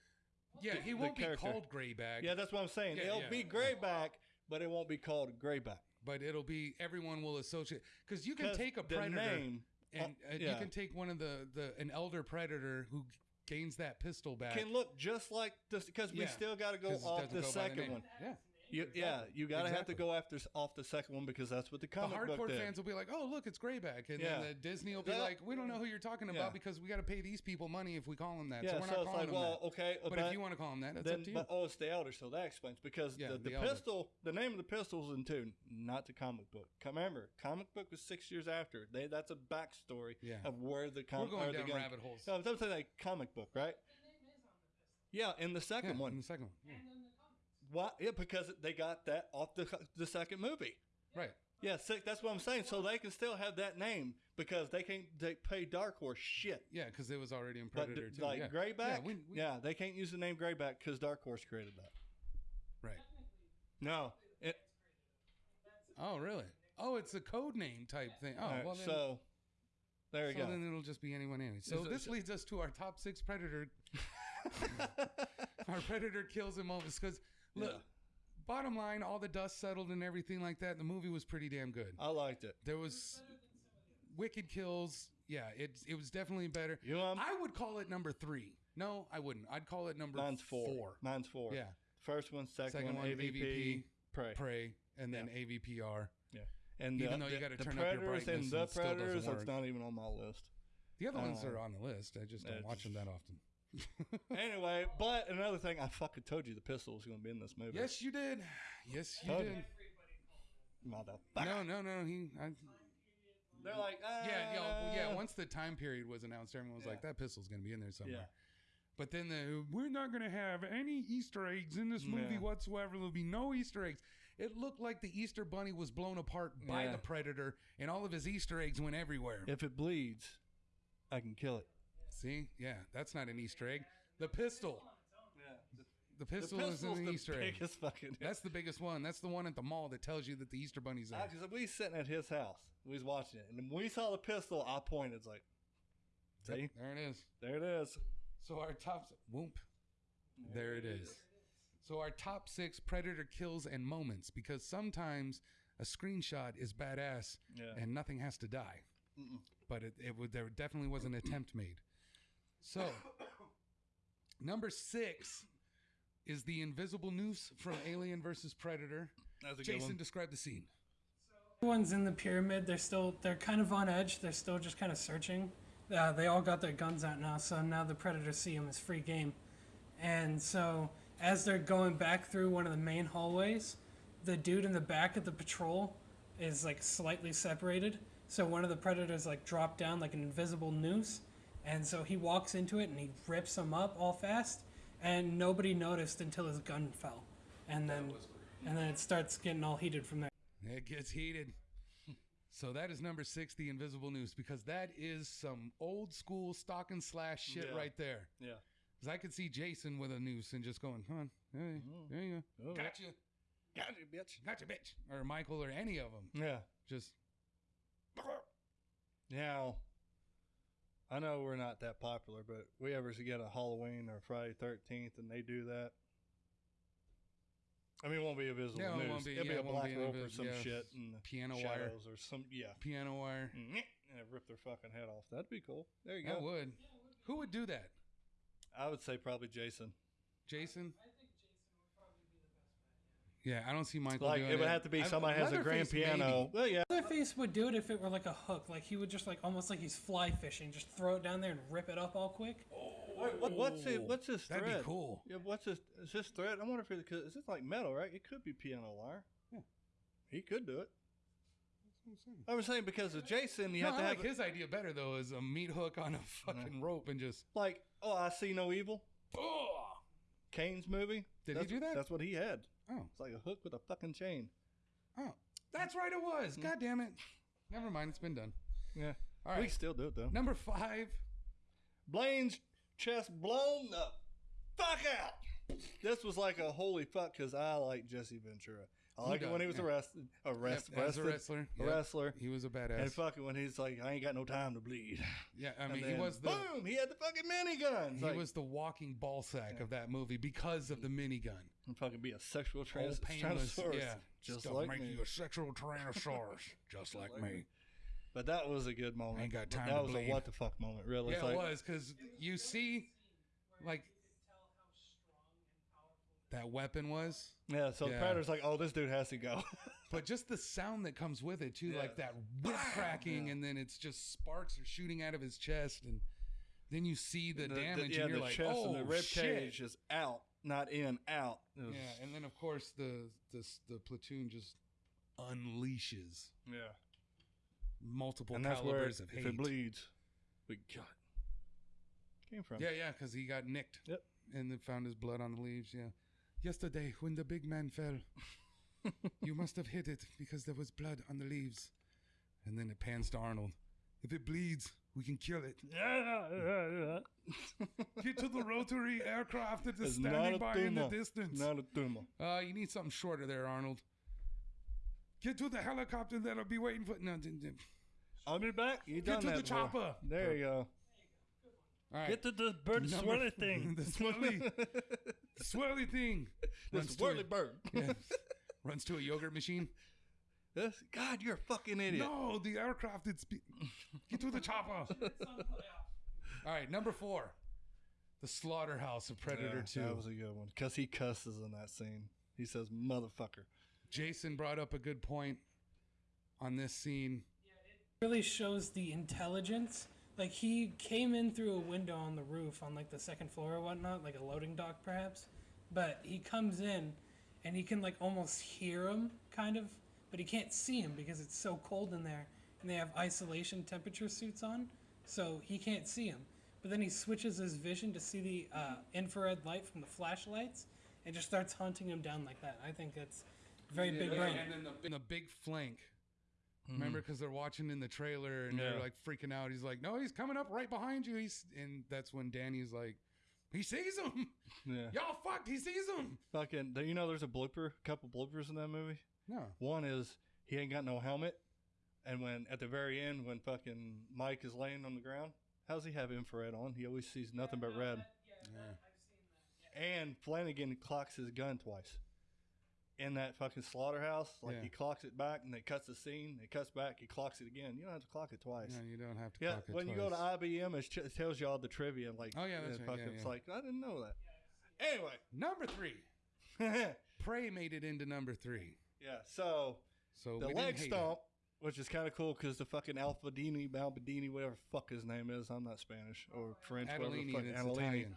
Yeah, he the won't be character. called Grayback. Yeah, that's what I'm saying. Yeah, It'll yeah. be Grayback, but it won't be called Grayback. but it'll be everyone will associate because you can 'Cause take a the predator name and uh, uh, you yeah. can take one of the the an elder predator who gains that pistol back. can look just like this because we Yeah, still got to go 'cause it off doesn't the go by second name. one. Yeah. You, yeah, you got to have to go after off the second one because that's what the The comic book The hardcore fans will be like, "Oh, look, it's Grayback," and Yeah. then the Disney will be That- like, "We don't know who you're talking about Yeah. because we got to pay these people money if we call them that, so yeah, we're so, not it's calling like, them well, that." okay, But if you want to call them that, that's then, up to you. but oh, it's the elder, so that explains because Yeah, the, the, the pistol, the name of the pistol's in two, not the comic book. Remember, comic book was six years after. They that's a backstory Yeah. of where the comic. we're comic. going or down rabbit holes. No, I'm saying like comic book, right? Yeah, in the yeah, second in one. the second one, yeah. Why? Yeah, because they got that off the the second movie. right? Yeah, six, that's what I'm saying. So they can still have that name because they can't they pay Dark Horse shit. Yeah, because it was already in But Predator th- too. like yeah. Grayback, Yeah, yeah, we, we, they can't use the name Grayback because Dark Horse created that. right. No, it, Oh, really? Oh, it's a code name type thing. Oh, all right, well then. so there you so go. then it'll just be anyone anyway. So this leads us to our top six predator, [LAUGHS] [LAUGHS] our predator kills and moments. Because look, Yeah. bottom line, all the dust settled and everything like that. The movie was pretty damn good. I liked it. There was wicked kills. Yeah, it it was definitely better. You know, I'm, would call it number three. No, I wouldn't. I'd call it number mine's four. four. Mine's four. Yeah, First one, second, Second one, AVP, AVP, Prey. Prey, and then AVPR. Yeah. And Even the, though you gotta the turn up your brightness and the and it still doesn't Predators, work. that's not even on my list. The other ones Uh, are on the list. I just don't watch them that often. Anyway, but another thing, I fucking told you the pistol was going to be in this movie. Yes, you did. Yes, you Told did. you. Motherfucker. No, no, no. He, I, They're like, ah. yeah, know, yeah. Once the time period was announced, everyone was like, "That pistol's gonna be in there somewhere." Yeah. But then the we're not gonna have any Easter eggs in this movie Yeah. whatsoever. There'll be no Easter eggs. It looked like the Easter bunny was blown apart by Yeah. the predator, and all of his Easter eggs went everywhere. If it bleeds, I can kill it. See, yeah, that's not an Easter egg. The pistol, Yeah. the The pistol is an the Easter egg. biggest fucking. That's the biggest one. That's the one at the mall that tells you that the Easter bunny's there. Because we was sitting at his house, we was watching it, and when we saw the pistol, I pointed. It's like, see, Yep, there it is. there it is. So our top whoop. There it is. So our top six predator kills and moments because sometimes a screenshot is badass Yeah. and nothing has to die. But it, it would there definitely was an attempt made. So number six is the invisible noose from Alien versus Predator. That's a good Jason, one. describe the scene. Everyone's in the pyramid. They're still they're kind of on edge. They're still just kind of searching. Uh, they all got their guns out now, so now the predators see them as free game. And so as they're going back through one of the main hallways, the dude in the back of the patrol is like slightly separated. So one of the predators like dropped down like an invisible noose, and so he walks into it and he rips them up all fast, and nobody noticed until his gun fell, and then and then it starts getting all heated from there. It gets heated. So that is number six, the invisible noose, because that is some old school stock and slash shit Yeah. right there. Yeah. Because I could see Jason with a noose and just going, "Come on, hey, there you go, Oh. gotcha, Got you, bitch. gotcha, bitch," or Michael, or any of them. Yeah. Just Now, I know we're not that popular, but we ever get a Halloween or Friday Thirteenth, and they do that. I mean, it won't be a visible Yeah, it news. won't be- It'll yeah, be a it black be rope or some yeah. shit and Piano wire. or some yeah, piano wire. Mm-hmm. and rip their fucking head off. That'd be cool. There you I go. would. Who would do that? I would say probably Jason. Jason. Yeah, I don't see Michael Like doing it would have to be I- somebody has a grand Leatherface, maybe. piano. Well, yeah. Leatherface would do it if it were like a hook. Like he would just like almost like he's fly fishing, just throw it down there and rip it up all quick. Wait, what, what's it? What's this That'd thread? be cool. Yeah, what's this? Is this thread? I wonder if it could. Is this like metal? Right? It could be piano wire. Yeah. He could do it. I was saying because of Jason, you No, have to I have like his idea better though, is a meat hook on a fucking rope and just. like, oh, I see no evil. Oh, Kane's movie. Did he That's- do that? That's what he had. Oh, It's like a hook with a fucking chain. oh, that's right. It was. Mm. God damn it. Never mind. It's been done. Yeah. All We still do it though. Number five. Blaine's chest blown the fuck out. This was like a holy fuck because I like Jesse Ventura. I like it when he was? Yeah. arrested, arrest, Yep, as a arrested, wrestler. a Yep. wrestler, He was a badass. and fucking when he's like, I ain't got no time to bleed. [SIGHS] Yeah, I And mean, he was the boom. He had the fucking minigun. he was the walking ball sack of that movie because of the minigun. And fucking be a sexual trans- painless, tyrannosaurus, yeah, [LAUGHS] just Stuff like make me. you a sexual tyrannosaurus, [LAUGHS] just like me. But that was a good moment. Ain't got time that was bleed. a what the fuck moment, really. Yeah, It's it was because you see, like that weapon was, Yeah, so the Yeah. predator's like, oh, this dude has to go. [LAUGHS] but just the sound that comes with it too, like that whip cracking, and then it's just sparks are shooting out of his chest, and then you see the, damage, yeah, and you're the like, chest oh and the oh, rib shit. cage is out, not in, out. Was- Yeah, and then of course the the the platoon just unleashes yeah. multiple and that's where calibers if of hate. it bleeds, we got came from. Yeah, yeah, because he got nicked. Yep. And then found his blood on the leaves. Yeah. Yesterday, when the big man fell, [LAUGHS] you must have hit it because there was blood on the leaves. And then it pans to Arnold. If it bleeds, we can kill it. Yeah, yeah, yeah. Get to the rotary aircraft that is It's not standing a by in the distance. Not a tumor. Uh, you need something shorter there, Arnold. Get to the helicopter that'll be waiting for. No, d- d- I'll be back. You done Get done to that the before. chopper. There you go. all right. Get to the bird Number- swirly [LAUGHS] thing. the swirly, the [LAUGHS] swirly thing. the Runs to a- swirly bird. [LAUGHS] Yeah. Runs to a yogurt machine. This, God, you're a fucking idiot. No, the aircraft. It's be- get to the chopper. [LAUGHS] All right, number four, the slaughterhouse of Predator Yeah, Two. That was a good one because he cusses in that scene. He says "motherfucker." Jason brought up a good point on this scene. really shows the intelligence. Like he came in through a window on the roof on like the second floor or whatnot, like a loading dock perhaps. But he comes in and he can like almost hear him kind of, but he can't see him because it's so cold in there and they have isolation temperature suits on, so he can't see him. But then he switches his vision to see the uh, infrared light from the flashlights and just starts hunting him down like that. I think that's very big brain. And then the, the big flank. Remember, because they're watching in the trailer and they're like freaking out. He's like, "No, he's coming up right behind you." He's and that's when Danny's like, "He sees him. Yeah. [LAUGHS] Y'all fucked. He sees him." Fucking. Do you know there's a blooper? A couple bloopers in that movie. No. One is he ain't got no helmet, and when at the very end when fucking Mike is laying on the ground, how's he have infrared on? He always sees nothing but red. Yeah, And Flanagan clocks his gun twice. In that fucking slaughterhouse, like Yeah. he clocks it back and they cuts the scene, it cuts back, he clocks it again. You don't have to clock it twice. No, you don't have to. Yeah, clock it when you go to. IMDb, it, ch- it tells you all the trivia. Like, Oh, yeah, and that's right. fucking- Yeah, It's like I didn't know that. Anyway, number three, [LAUGHS] Prey made it into number three. Yeah. So So the leg stomp, which is kind of cool because the fucking Alfadini, Balbadini, whatever fuck his name is, I'm not Spanish or French, whatever the fuck, and Italian.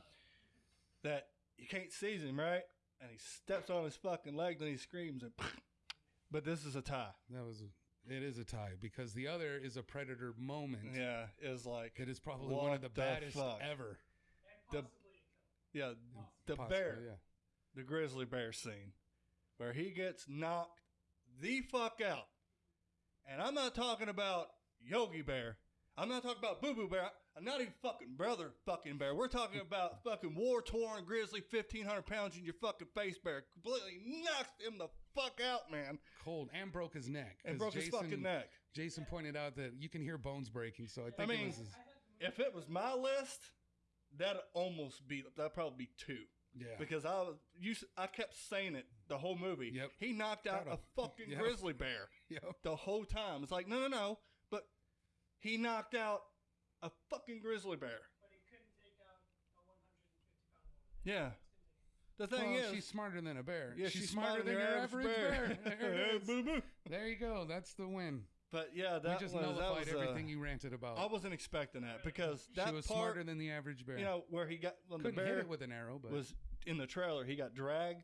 that you can't seize him, right? And he steps on his fucking leg, then he screams, and [LAUGHS] but this is a tie. That was. It is a tie because the other is a predator moment. Yeah, is like It is probably one of the the baddest fuck? ever. the yeah the bear. yeah. the grizzly bear scene where he gets knocked the fuck out. And I'm not talking about Yogi Bear. I'm not talking about Boo Boo Bear. I'm not even fucking brother fucking bear. We're talking [LAUGHS] about fucking war torn grizzly, 1,500 pounds in your fucking face bear. Completely knocked him the fuck out, man. Cold and broke his neck. And broke his fucking neck. Jason pointed out that you can hear bones breaking, so I think mean, it was his, If it was my list, that'd almost be, that'd probably be two. yeah. Because I was, you, I kept saying it the whole movie. Yep. He knocked out a [LAUGHS] fucking Yep. grizzly bear. Yep. the whole time. It's like, no, no, no. But he knocked out a fucking grizzly bear. Yeah. The thing Well, is, she's smarter than a bear. yeah, she's, smarter, than, your average bear. There. [LAUGHS] Boo boo. There you go. That's the win. But yeah, that we just was, that nullified was, uh, everything you ranted about. I wasn't expecting that because that she was part, smarter than the average bear. you know, where he got when Couldn't the hit bear it with an arrow, but was in the trailer, he got dragged They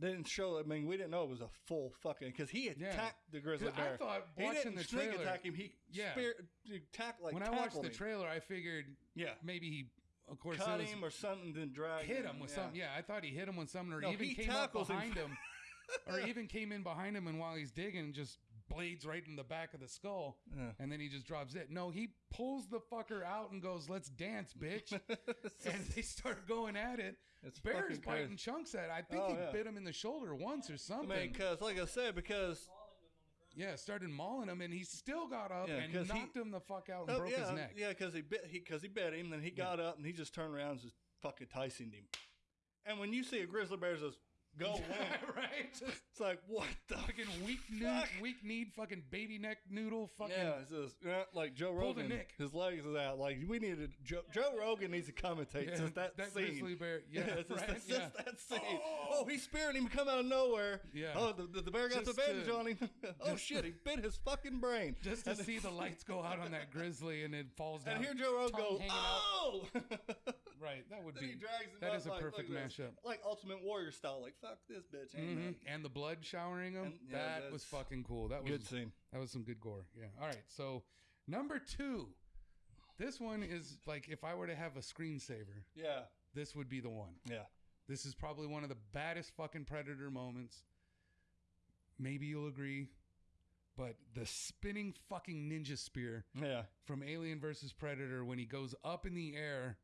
didn't show. I mean, we didn't know it was a full fucking because he attacked the grizzly 'Cause I bear. thought he watching didn't the sneak trailer- attack him. He Yeah. spear, he tack like when I watched tackled the him. trailer, I figured Yeah, maybe he, of course, it cut was- him or something, then drag hit him with something. Yeah, I thought he hit him with something, or No, even he came up tackles him. behind him, [LAUGHS] or even came in behind him, and while he's digging, just blades right in the back of the skull, Yeah. and then he just drops it. No, he pulls the fucker out and goes, "Let's dance, bitch," [LAUGHS] [LAUGHS] and they start going at it. It's Bear's biting crazy. chunks at. it. I think Oh, he yeah. bit him in the shoulder once or I something. mean, because like I said, because yeah, started mauling him, and he still got up Yeah, and 'cause he- knocked him the fuck out and oh, broke yeah, his neck. yeah, because he bit he because he bit him, then he got up and he just turned around and just fucking Tyson him. And when you see a grizzly bear just go [LAUGHS] away, right? [LAUGHS] it's like what the fucking weak need, Fuck. weak need, fucking baby neck noodle, fucking. Yeah, it's just yeah, like Joe Rogan. nick. His legs is out. Like we needed Joe, Joe Rogan needs to commentate Yeah, just that, that scene. grizzly bear. [LAUGHS] Yeah, it's just, right. yeah. that scene. Oh, oh he's speared him come out of nowhere. Yeah. Oh, the, the, the bear got Just the bandage to- on him. oh shit, he bit his fucking brain. Just to And- see the lights go out on that grizzly and it falls down. And here Joe Rogan goes, oh. Right, that would Then he be. drags him That up is a like, perfect look at this. mashup. Like Ultimate Warrior style. Like fuck this bitch. Mhm. And the blood showering him. And- yeah, that was fucking cool. That was Good scene. That was some good gore. Yeah. All right. So number two, this one is like if I were to have a screensaver, Yeah. this would be the one. Yeah. This is probably one of the baddest fucking predator moments. Maybe you'll agree, but the spinning fucking ninja spear Yeah. from Alien versus Predator when he goes up in the air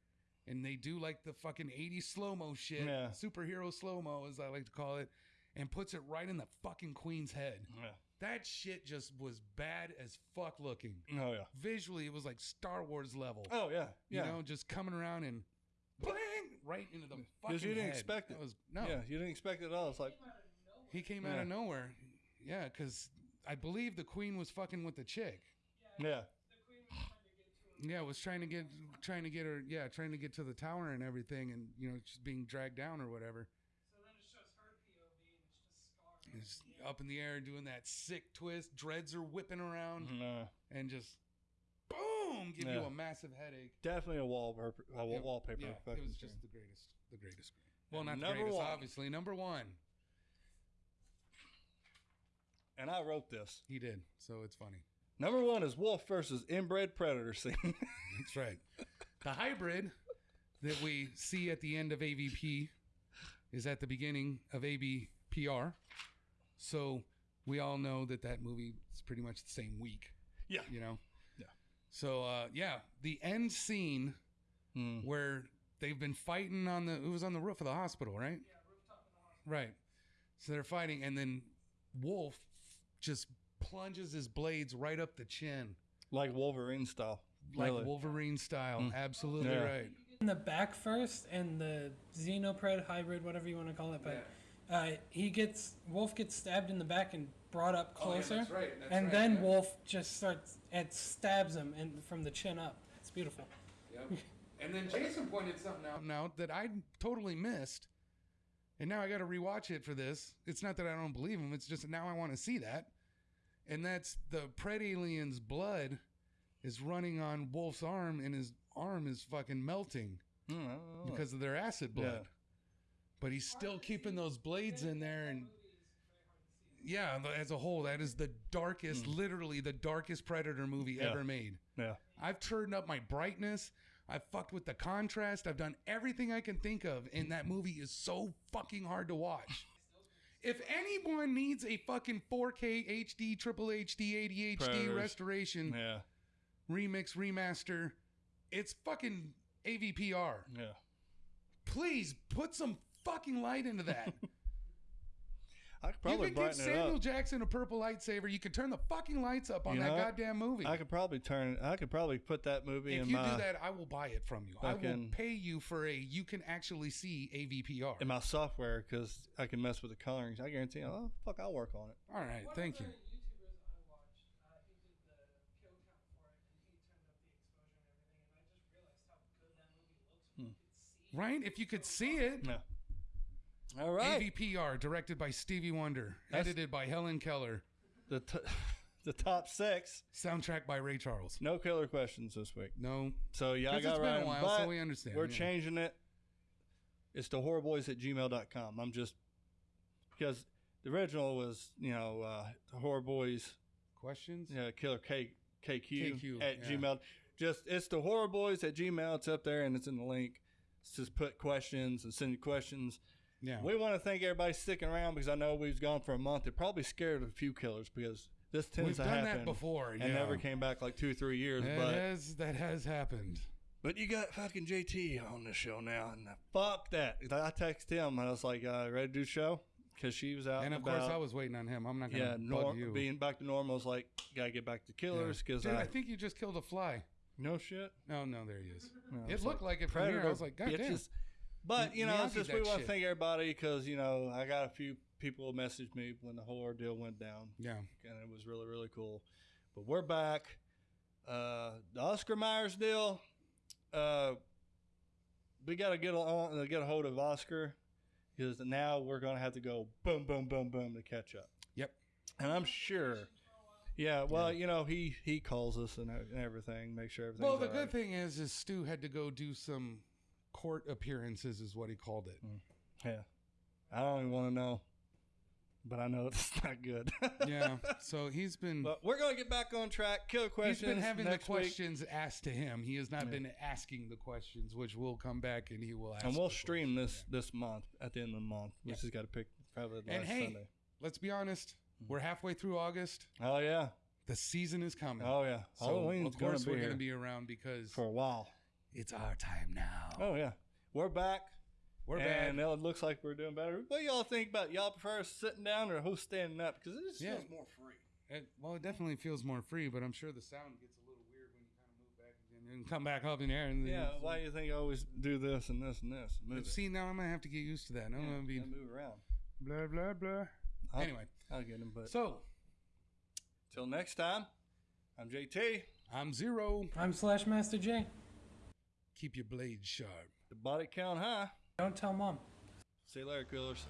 and they do like the fucking 80s slow mo shit, Yeah. superhero slow mo as I like to call it, and puts it right in the fucking queen's head. Yeah. That shit just was bad as fuck looking. Oh yeah. Visually, it was like Star Wars level. Oh yeah. You Yeah. know, just coming around and bang right into the fucking Because you didn't head. expect it. was no. Yeah. You didn't expect it at all. It's like He came out of nowhere. Yeah, because I believe the queen was fucking with the chick. yeah. Yeah, was trying to get trying to get her. Yeah, trying to get to the tower and everything, and you know, just being dragged down or whatever. So then it shows her POV and it's just Scar. He's up in the air doing that sick twist. Dreads are whipping around No. and just boom, give you a massive headache. Definitely a wallpaper. A wa- It- wallpaper. Yeah, it was screen. just the greatest. The greatest. Well, And not the number greatest, one. obviously. Number one, And I wrote this. he did, so it's funny. Number one is wolf versus inbred predator scene. [LAUGHS] That's right. The hybrid that we see at the end of AVP is at the beginning of AVPR. So we all know that that movie is pretty much the same week, yeah. you know? Yeah. So, uh, yeah, the end scene Mm. where they've been fighting on the, it was on the roof of the hospital, right? Yeah, rooftop and hospital. Right. So they're fighting, and then Wolf just plunges his blades right up the chin, Like Wolverine style. like Really. Wolverine style. Absolutely Yeah. right. in the back first and the xenopred hybrid whatever you want to call it but uh, he gets wolf gets stabbed in the back and brought up Oh, yeah, closer that's right, that's and right, then yeah. wolf just starts and stabs him and from the chin up it's beautiful Yep. And then Jason pointed something out now that I totally missed. And now I got to rewatch it for this. It's not that I don't believe him, it's just now I want to see that. And that's the Pred alien's blood is running on Wolf's arm and his arm is fucking melting Mm, because of their acid blood. Yeah. But he's still keeping those blades in there and yeah, as a whole, that is the darkest, literally the darkest Predator movie. Yeah. ever made. yeah. I've turned up my brightness. I've fucked with the contrast. I've done everything I can think of, and that movie is so fucking hard to watch. If anyone needs a fucking 4K HD, triple HD, ADHD Predators. restoration, Yeah. remix, remaster, it's fucking AVPR. Yeah. Please put some fucking light into that. [LAUGHS] I could you can give Samuel up. Jackson a purple lightsaber. You could turn the fucking lights up on You that know what? goddamn movie. I could probably turn. I could probably put that movie if in you my do that, I will buy it from you. I will pay you for a you can actually see AVPR. in my software because I can mess with the colorings. I guarantee. you, Oh fuck, I'll work on it. All right, thank you. YouTubers I watched, uh, he did the kill count for it, and he turned up the exposure and everything, and I just realized how good that movie looks when you could see Right? If you could see it. Yeah. All right. AVPR, directed by Stevie Wonder, That's- edited by Helen Keller, The t- [LAUGHS] the top six. soundtrack by Ray Charles. No killer questions this week. No, So yeah, I 'Cause got it's been a Ryan, while, but so we understand, We're yeah. changing it. It's the horrorboys at gmail.com. I'm just because the original was you know uh, the horror boys Questions? yeah killer K KQ, KQ, at yeah. Gmail. Just it's the horror boys at Gmail. It's up there and it's in the link. It's just put questions and send you questions. Yeah. We want to thank everybody sticking around because I know we've gone for a month. It probably scared a few killers because this tends We've to done happen that before. and yeah. never came back like two three years. That but has that has happened. but you got fucking JT on the show now, and fuck that. I texted him and I was like, uh, "Ready to do show?" Because she was out And of about. course, I was waiting on him. I'm not gonna yeah, nor- you. being back to normal. I was like, "Gotta get back to killers." Because Dude, I, I think you just killed a fly. no shit. No, no, there he is. No, it looked like, it from here. I was like, God damn. But you know, it's just we want to thank everybody because you know I got a few people message me when the whole ordeal went down, Yeah. and it was really really cool. But we're back. Uh, the Oscar Myers deal. Uh, we got to get on get a hold of Oscar because now we're gonna have to go boom boom boom boom to catch up. Yep. And I'm sure. Yeah, well, you know, he he calls us and and everything, make sure everything. Well, the good right. thing is, is Stu had to go do some court appearances, is what he called it. Yeah. I don't even want to know. But I know [LAUGHS] it's not good. Yeah. [LAUGHS] So he's been but we're going to get back on track. Killer questions. He's been having the next week. questions asked to him. He has not Yeah. been asking the questions, which will come back and he will ask. And we'll stream this questions. this month at the end of the month. We Yeah. just got to pick probably the And last hey, Sunday. Let's be honest. Mm-hmm. We're halfway through August. Oh, yeah. The season is coming. Oh, yeah. so Halloween's of course we're going to be around because for a while. It's our time now. Oh, yeah. We're back. we're and back. it looks like we're doing better. What y'all think about y'all prefer sitting down or who's standing up? Because it just Yeah. feels more free. It, well, it definitely feels more free, but I'm sure the sound gets a little weird when you kind of move back and then come back up in there. And then Yeah, why do you think I always do this and this and this? Move it. See, now I'm gonna have to get used to that. I'm Yeah, gonna be move around. blah blah blah. I'll- Anyway, I'll get him. But so till next time, I'm JT. I'm zero. I'm Slash Master J. Keep your blade sharp. The body count high. Don't tell mom. See you later, killers.